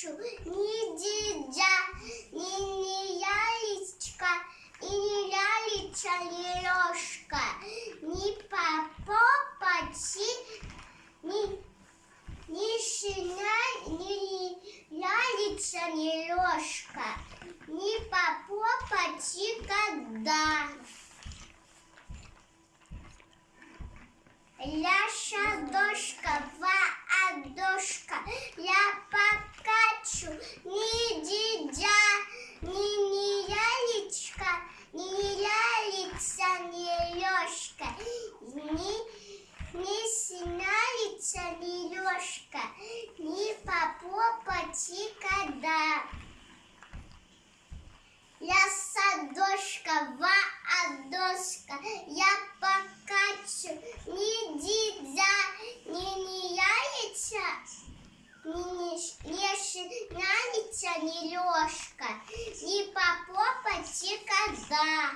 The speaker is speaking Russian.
хочу. Ни дидя, ни, ни яичка, и ни лялечка, ни ложка, ни попопочи, ни, ни шиня, ни лялечка, ни ложка, ни попопочи, когда. Ляша дождь синялица, не лёшка, не попопати, когда. Я садошка, ва доска, я покачу, не дидя, не не яйца, не не шинялица, не лёшка, не попопати, когда.